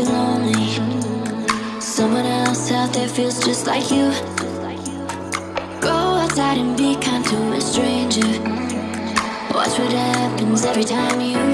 you're lonely. Someone else out there feels just like you. Go outside and be kind to a stranger. Watch what happens every time you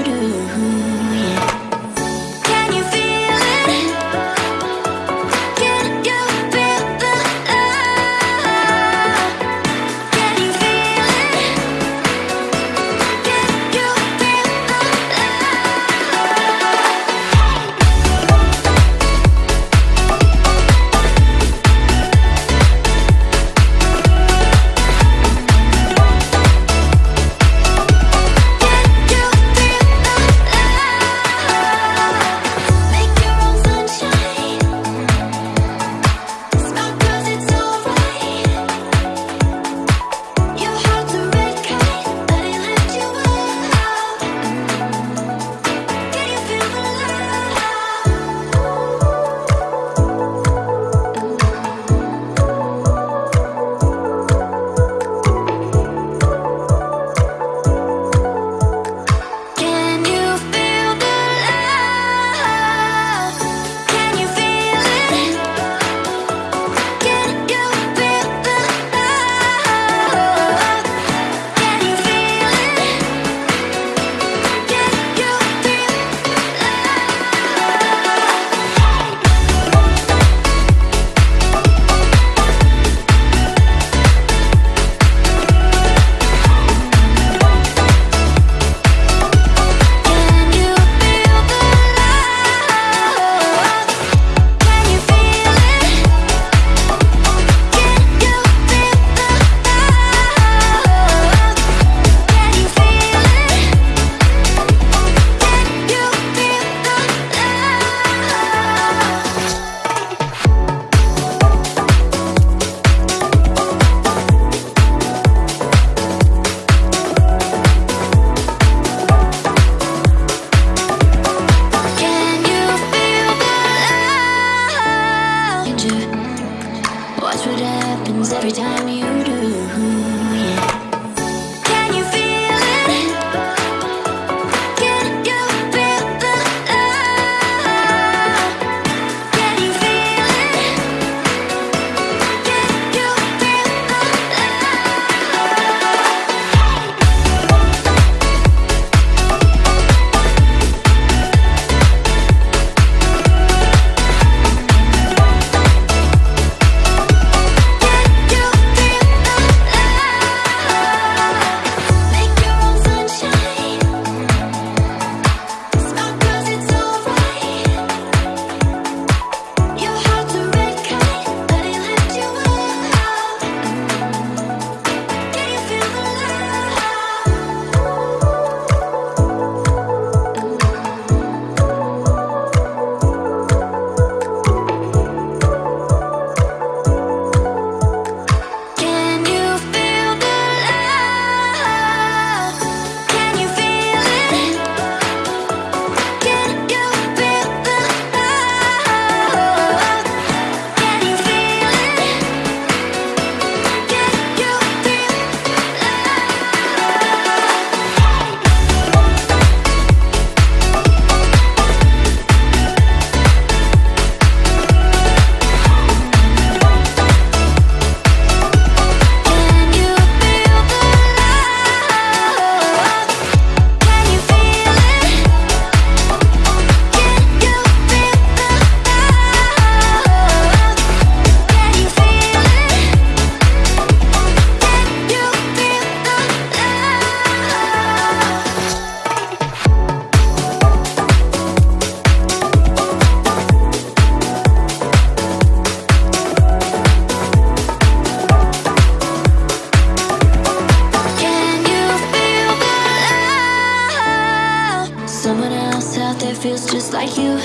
just like you.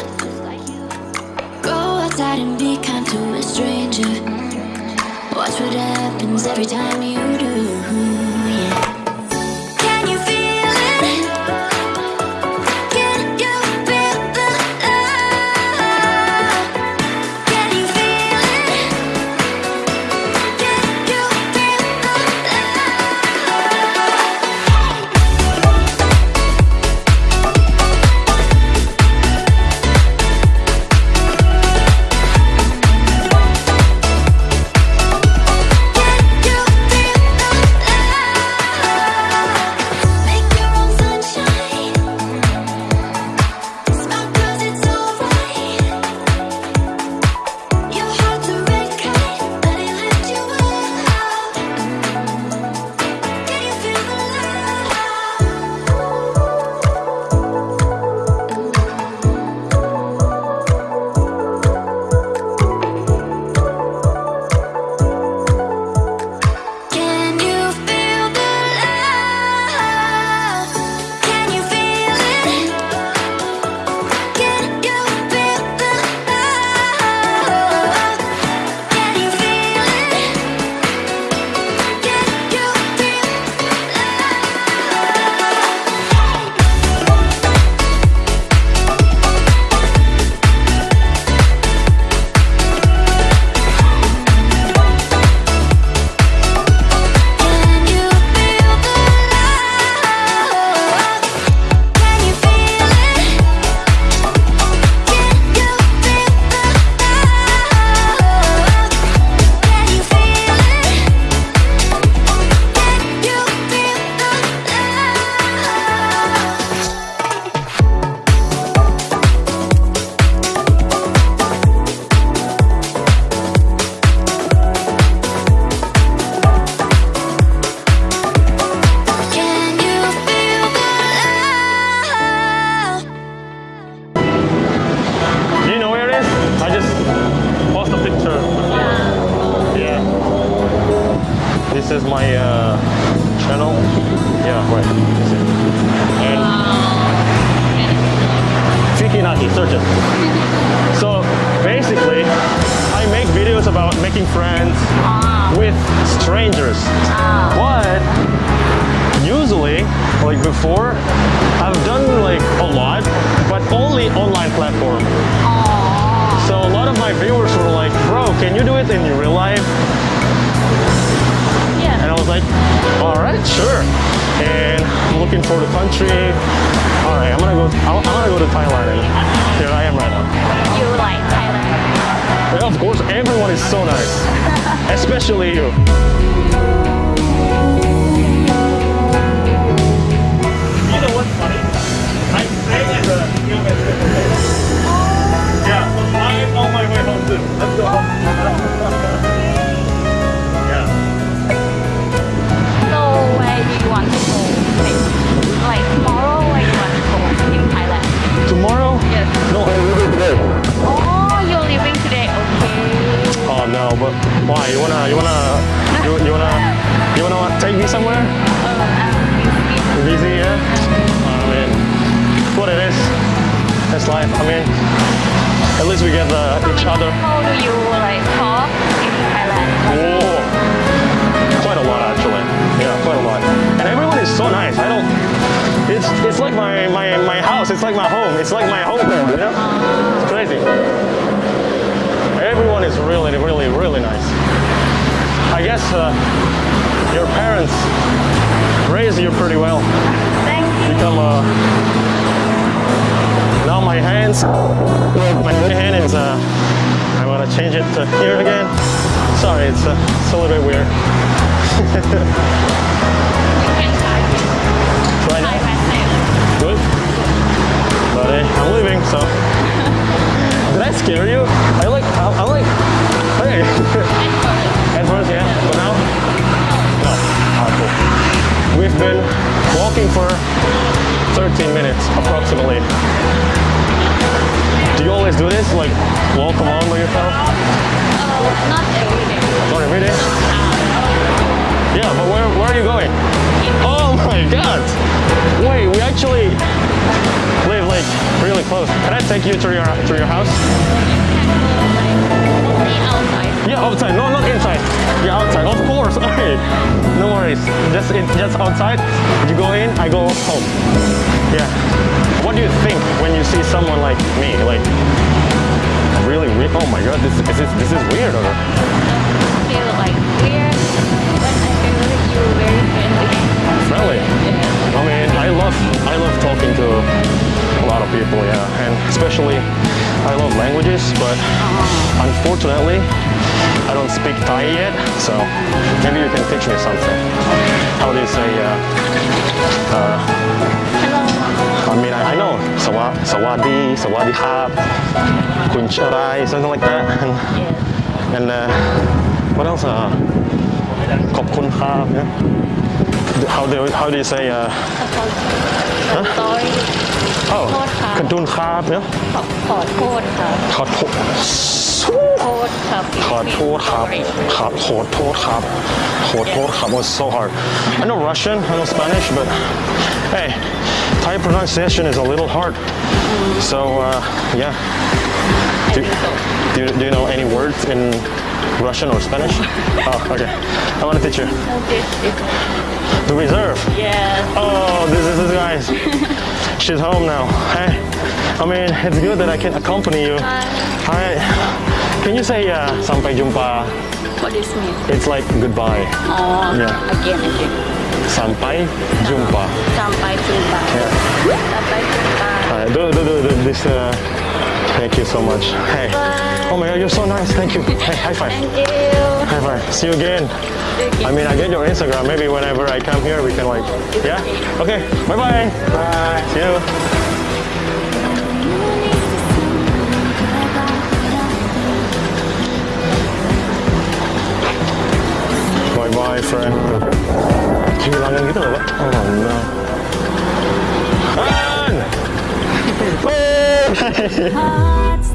Go outside and be kind to a stranger. Watch what happens every time you So basically, I make videos about making friends ah. with strangers. Ah. But usually, like before, I've done like a lot, but only online platform. So a lot of my viewers were like, bro, can you do it in real life? Yeah. And I was like, all right, sure. And I'm looking for the country. All right, I'm gonna go. I'm I'm gonna go to Thailand, and here I am right now. You like Thailand? And of course, everyone is so nice, especially. You why? You wanna, you wanna, you, you wanna, you wanna take me somewhere? Uh, I'm busy. Busy, yeah? I mean, what it is. That's life. I mean, at least we get uh, each other. How do you like talk in Thailand? Whoa. Quite a lot actually. Yeah, quite a lot. And everyone is so nice. I don't it's it's like my, my, my house, it's like my home, it's like my home, you know? It's crazy. Everyone is really, really, really nice. I guess uh, your parents raised you pretty well. Thank you. Become uh, now my hands, my hand is uh, I'm gonna change it to here again. Sorry, it's, uh, it's a little bit weird. You can try now, good. But uh, I'm leaving, so. Did I scare you? We've been walking for 13 minutes, approximately. Do you always do this? Like, walk along by yourself? Oh, not every day. Not every day? Yeah, but where, where are you going? Oh my god! Wait, we actually live like really close. Can I take you to your to your house? Yeah, outside. No, not Yeah, outside. Of course. Okay. No worries. Just in, just outside. You go in, I go home. Yeah. What do you think when you see someone like me? Like really weird? Oh my god, this is this, this is weird. Or Feel like weird, but I feel like you very friendly. friendly. Yeah. I mean, I love I love talking to a lot of people, yeah, and especially I love languages, but unfortunately I don't speak Thai yet, so maybe you can teach me something. How do you say? Uh, uh. I mean, I, I know sawa, sawadi, sawadi hap, kuncharai, something like that, and, and uh, what else? Uh How do how do you say? Uh, Sorry. oh, โทษค่ะ kadun hap, yeah. ขอขอโทษค่ะ ขอโทษ โทษค่ะ ขอโทษครับครับขอโทษครับขอโทษครับ was so hard I know Russian I know Spanish but hey Thai pronunciation is a little hard so uh, yeah do, do, you- do you know any words in Russian or Spanish oh okay I want to teach you is the reserve yes. oh this is this guys she's home now hey I mean it's good that I can accompany you Hi. Hi. Can you say uh, sampai jumpa? What does it mean? It's like goodbye. Oh, Yeah. again, again. Sampai jumpa. Sampai jumpa. Yeah. Sampai jumpa. Uh, do, do, do, do this. Uh, thank you so much. Hey. Oh my God, you're so nice. Thank you. Hey, high five. Thank you. High five. See you again. I mean, I get your Instagram. Maybe whenever I come here, we can like, yeah. Okay. Bye bye. Bye. See you. Bye bye, friend. Kehilangan gitu loh, Pak. Oh no. Han! Hey! Hearts